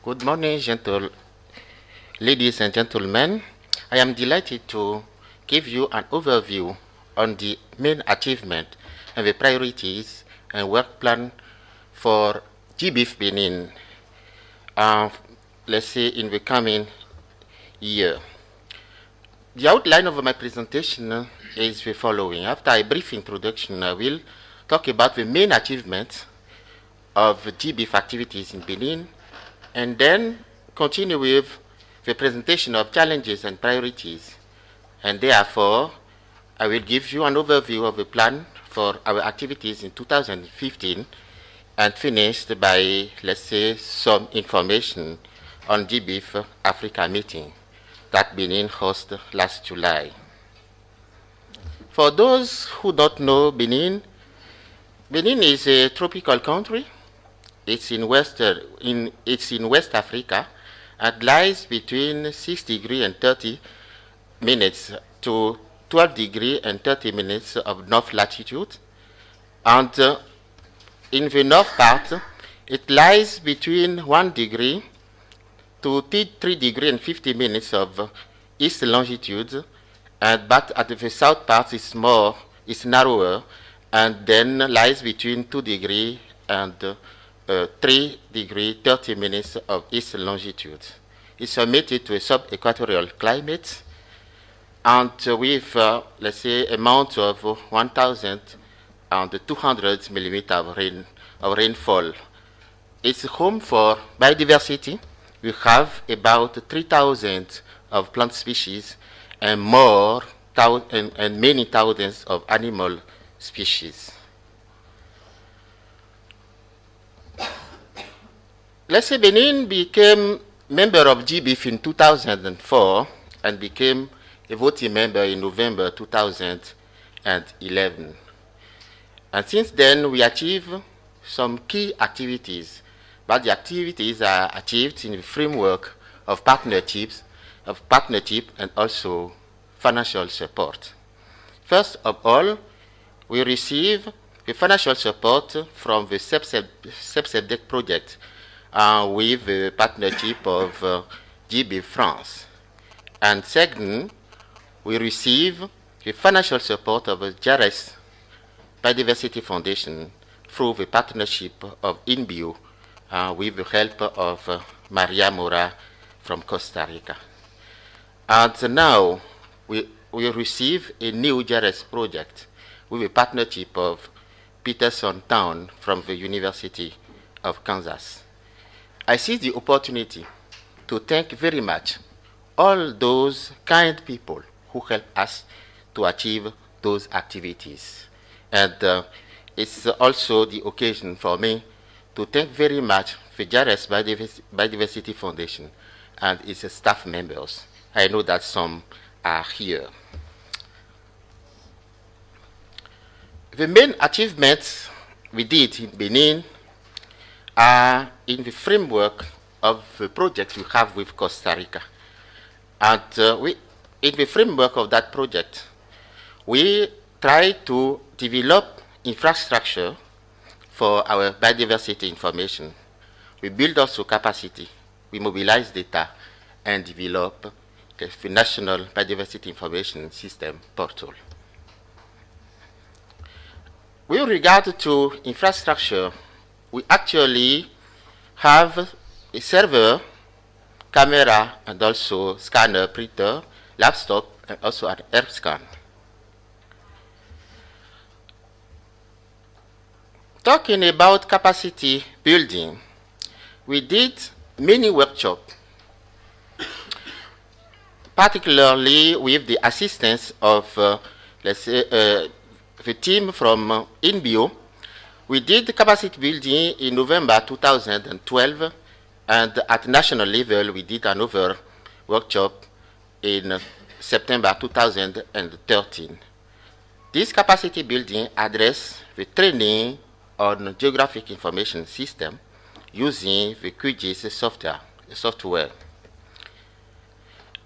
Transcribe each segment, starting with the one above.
Good morning, gentle ladies and gentlemen. I am delighted to give you an overview on the main achievement and the priorities and work plan for GBIF Benin, uh, let's say in the coming year. The outline of my presentation is the following. After a brief introduction, I will talk about the main achievements of GBIF activities in Benin, and then continue with the presentation of challenges and priorities. And therefore, I will give you an overview of the plan for our activities in 2015 and finished by, let's say, some information on GBIF Africa meeting that Benin hosted last July. For those who don't know Benin, Benin is a tropical country it's in, West, in, it's in West Africa and lies between 6 degree and 30 minutes to 12 degree and 30 minutes of north latitude. And uh, in the north part, it lies between 1 degree to 3 degree and 50 minutes of east longitude, and but at the south part is more, is narrower, and then lies between 2 degree and uh, uh, 3 degree 30 minutes of east longitude. It's submitted to a sub-equatorial climate and uh, with, uh, let's say, amount of 1,200 millimeter of, rain, of rainfall. It's home for biodiversity. We have about 3,000 of plant species and more, and, and many thousands of animal species. Let's say Benin became member of GBIF in 2004 and became a voting member in November 2011. And since then, we achieved some key activities, but the activities are achieved in the framework of partnerships, of partnership and also financial support. First of all, we receive the financial support from the SEPSEDEC project uh, with the partnership of uh, GB France. And second, we receive the financial support of the JRS Biodiversity Foundation through the partnership of INBio uh, with the help of uh, Maria Mora from Costa Rica. And now we, we receive a new JRS project with the partnership of Peterson Town from the University of Kansas. I see the opportunity to thank very much all those kind people who help us to achieve those activities. And uh, it's also the occasion for me to thank very much the JRS Biodiversity Foundation and its staff members. I know that some are here. The main achievements we did in Benin in the framework of the project we have with Costa Rica. And uh, we, in the framework of that project, we try to develop infrastructure for our biodiversity information. We build also capacity. We mobilize data and develop the National Biodiversity Information System portal. With regard to infrastructure, we actually have a server, camera, and also scanner, printer, laptop, and also an air scan. Talking about capacity building, we did many workshops, particularly with the assistance of, uh, let's say, uh, the team from uh, INBio, we did capacity building in November 2012, and at national level, we did another workshop in September 2013. This capacity building addressed the training on geographic information system using the QGIS software. software.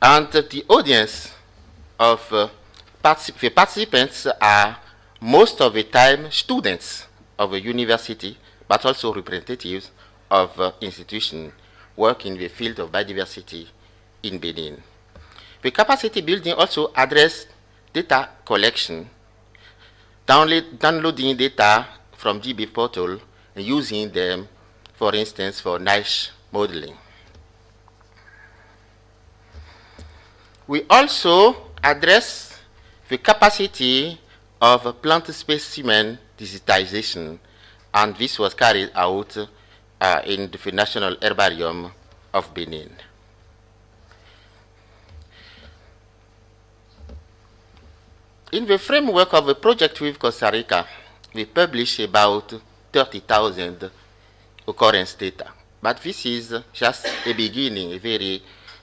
And the audience of uh, particip the participants are most of the time students of a university, but also representatives of uh, institutions work in the field of biodiversity in Benin. The capacity building also addressed data collection, downloading data from GBIF portal and using them, for instance, for niche modeling. We also address the capacity of plant specimen digitization, and this was carried out uh, in the National Herbarium of Benin. In the framework of a project with Costa Rica, we publish about 30,000 occurrence data. But this is just a beginning, a very,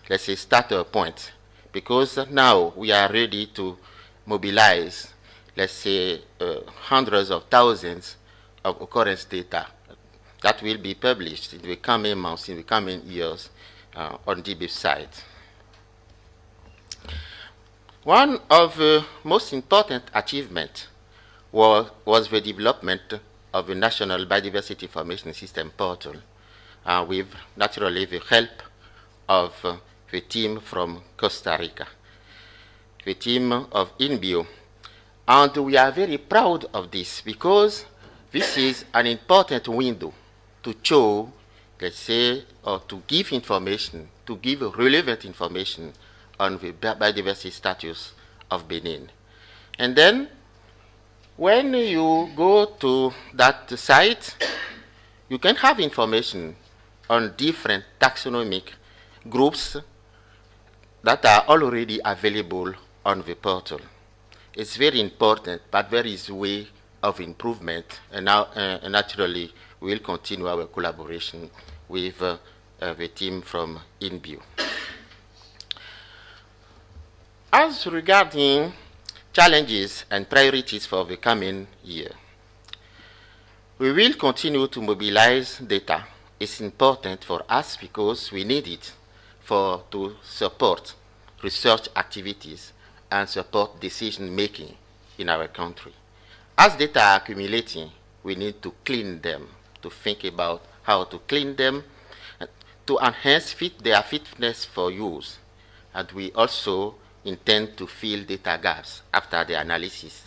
let's say, starter point, because now we are ready to mobilize, let's say, uh, hundreds of thousands of occurrence data that will be published in the coming months, in the coming years uh, on GBIF site. One of the most important achievements was, was the development of the National Biodiversity Information System portal uh, with naturally the help of uh, the team from Costa Rica, the team of INBio. And we are very proud of this because this is an important window to show, let's say, or to give information, to give relevant information on the biodiversity status of Benin. And then, when you go to that site, you can have information on different taxonomic groups that are already available on the portal. It's very important, but there is way of improvement, and now uh, naturally we will continue our collaboration with uh, uh, the team from INBio. As regarding challenges and priorities for the coming year, we will continue to mobilize data. It's important for us because we need it for to support research activities and support decision making in our country. As data are accumulating, we need to clean them, to think about how to clean them, to enhance fit their fitness for use. And we also intend to fill data gaps after the analysis.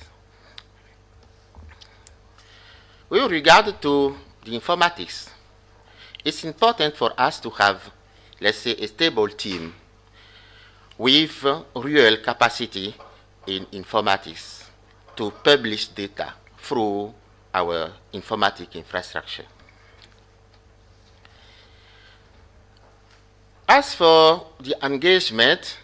With regard to the informatics, it's important for us to have, let's say, a stable team with real capacity in informatics to publish data through our informatic infrastructure. As for the engagement,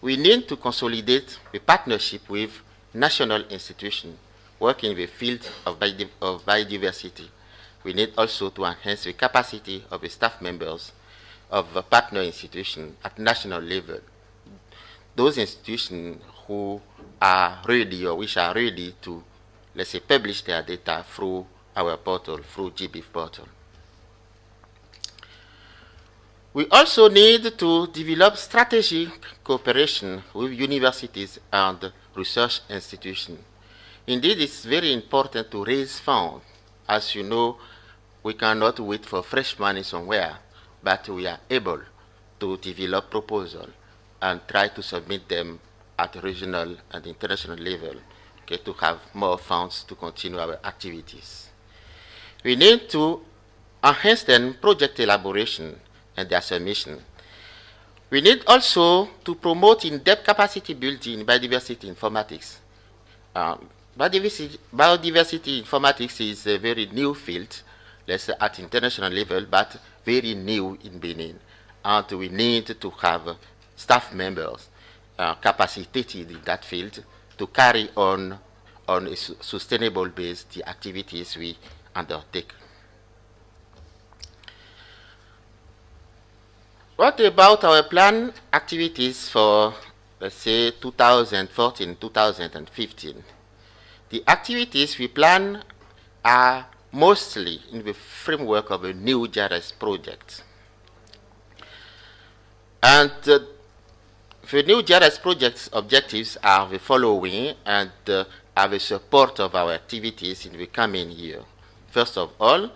we need to consolidate the partnership with national institutions working in the field of, biodiversity. We need also to enhance the capacity of the staff members of the partner institutions at national level. Those institutions who are ready or which are ready to, let's say, publish their data through our portal, through GBIF portal. We also need to develop strategic cooperation with universities and research institutions. Indeed, it's very important to raise funds. As you know, we cannot wait for fresh money somewhere, but we are able to develop proposals and try to submit them at regional and international level okay, to have more funds to continue our activities. We need to enhance then project elaboration and their submission. We need also to promote in-depth capacity building in biodiversity informatics. Um, biodiversity, biodiversity, informatics is a very new field, let's say at international level, but very new in Benin. And we need to have staff members uh, capacitated in that field to carry on on a su sustainable base the activities we undertake. What about our plan activities for, let's say, 2014, 2015? The activities we plan are mostly in the framework of a new JRS project. And uh, the new JRS project's objectives are the following and uh, are the support of our activities in the coming year. First of all,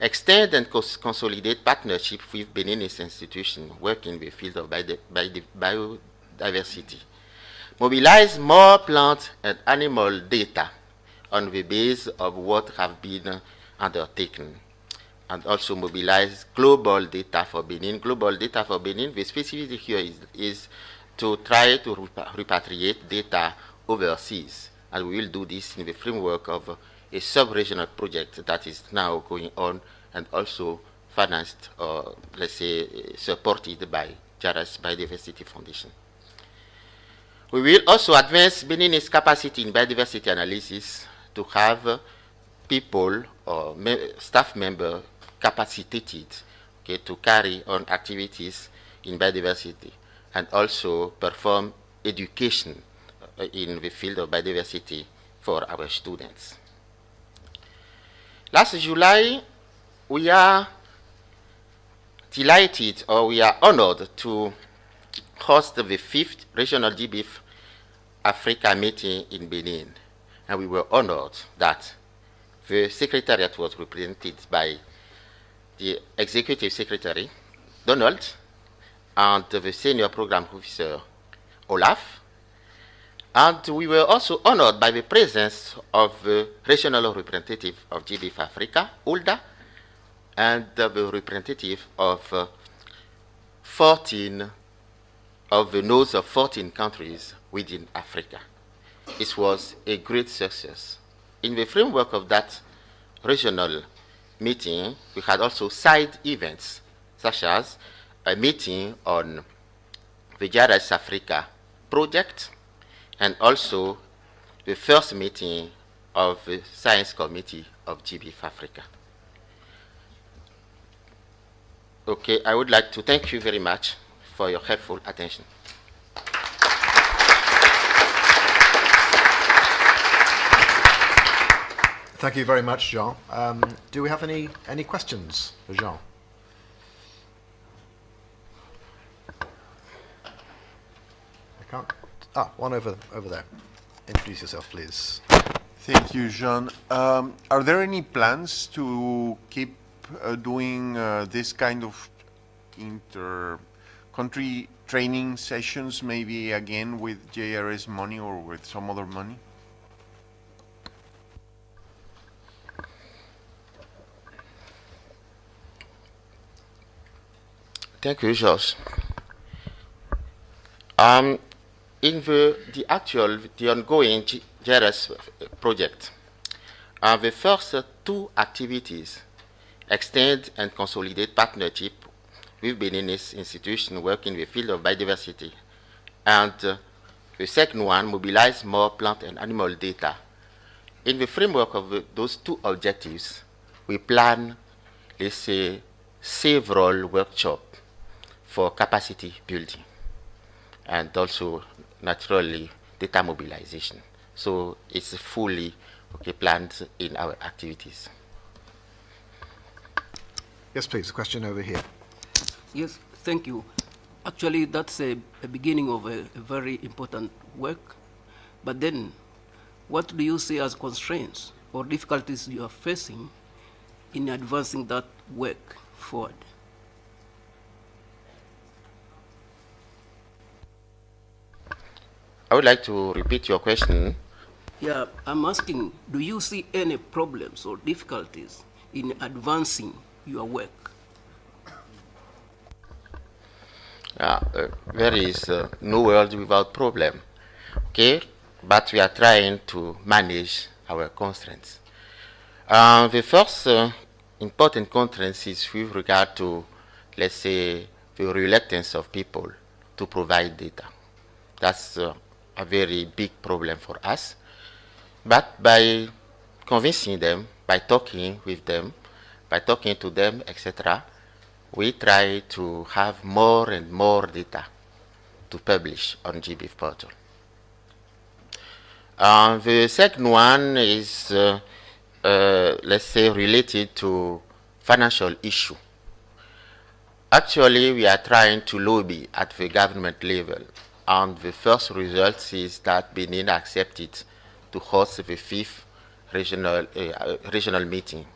extend and cons consolidate partnership with Beninese institutions working in the field of biodiversity. Mobilize more plant and animal data on the base of what have been undertaken. And also mobilize global data for Benin. Global data for Benin, the specificity here is, is to try to repatriate data overseas. And we will do this in the framework of a sub-regional project that is now going on and also financed or let's say supported by JRS Biodiversity Foundation. We will also advance Benin's capacity in biodiversity analysis to have people or me staff members capacitated okay, to carry on activities in biodiversity and also perform education uh, in the field of biodiversity for our students. Last July, we are delighted or we are honored to host the fifth regional GBIF Africa meeting in Benin. And we were honored that the secretariat was represented by the executive secretary, Donald, and the senior program officer, Olaf, and we were also honored by the presence of the regional representative of GDF Africa, Ulda, and the representative of uh, 14 of the nodes of 14 countries within Africa. It was a great success. In the framework of that regional meeting, we had also side events, such as a meeting on the JRS Africa project, and also the first meeting of the Science Committee of GBIF Africa. Okay, I would like to thank you very much for your helpful attention. Thank you very much, Jean. Um, do we have any, any questions for Jean? Can't Ah, one over, over there. Introduce yourself, please. Thank you, Jean. Um, are there any plans to keep uh, doing uh, this kind of inter-country training sessions, maybe again with JRS money or with some other money? Thank you, Josh. Um, in the, the actual, the ongoing JRS project, uh, the first two activities extend and consolidate partnership with Beninese institutions working in the field of biodiversity. And uh, the second one, mobilize more plant and animal data. In the framework of the, those two objectives, we plan, let's say, several workshops for capacity building and also naturally data mobilization. So it's fully okay, planned in our activities. Yes, please. A question over here. Yes, thank you. Actually, that's a, a beginning of a, a, very important work. But then, what do you see as constraints or difficulties you are facing in advancing that work forward? I would like to repeat your question. Yeah, I'm asking, do you see any problems or difficulties in advancing your work? Uh, uh, there is uh, no world without problem, okay? But we are trying to manage our constraints. Uh, the first uh, important constraint is with regard to, let's say, the reluctance of people to provide data. That's uh, a very big problem for us. But by convincing them, by talking with them, by talking to them, etc., we try to have more and more data to publish on GBIF portal. Uh, the second one is, uh, uh, let's say, related to financial issue. Actually, we are trying to lobby at the government level and the first result is that Benin accepted to host the fifth regional, uh, regional meeting.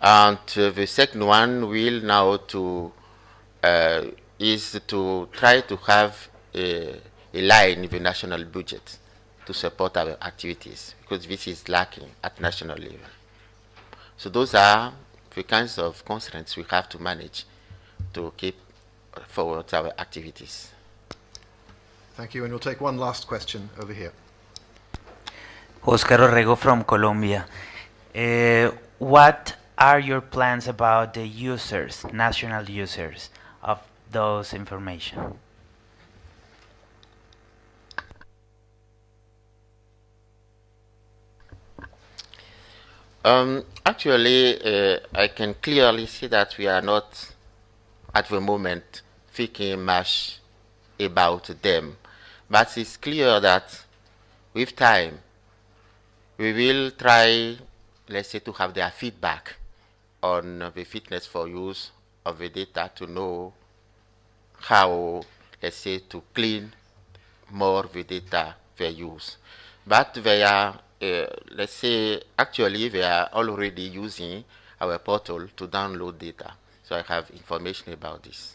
And uh, the second one will now to uh, is to try to have a, a line in the national budget to support our activities because this is lacking at national level. So those are the kinds of constraints we have to manage to keep forward our activities. Thank you. And we'll take one last question over here. Oscar Orrego from Colombia. Uh, what are your plans about the users, national users, of those information? Um, actually, uh, I can clearly see that we are not, at the moment, thinking much about them. But it's clear that with time, we will try, let's say, to have their feedback on the fitness for use of the data to know how, let's say, to clean more the data they use. But they are, uh, let's say, actually they are already using our portal to download data. So I have information about this.